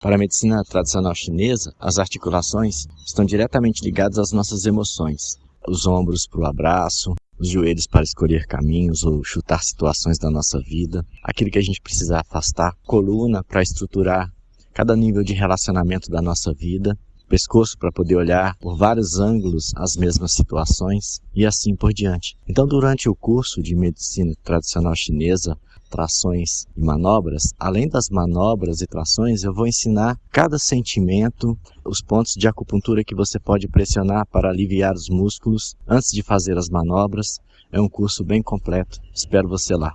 Para a medicina tradicional chinesa, as articulações estão diretamente ligadas às nossas emoções. Os ombros para o abraço, os joelhos para escolher caminhos ou chutar situações da nossa vida, aquilo que a gente precisa afastar, coluna para estruturar cada nível de relacionamento da nossa vida, pescoço para poder olhar por vários ângulos as mesmas situações e assim por diante. Então, durante o curso de medicina tradicional chinesa, trações e manobras, além das manobras e trações, eu vou ensinar cada sentimento, os pontos de acupuntura que você pode pressionar para aliviar os músculos antes de fazer as manobras. É um curso bem completo. Espero você lá.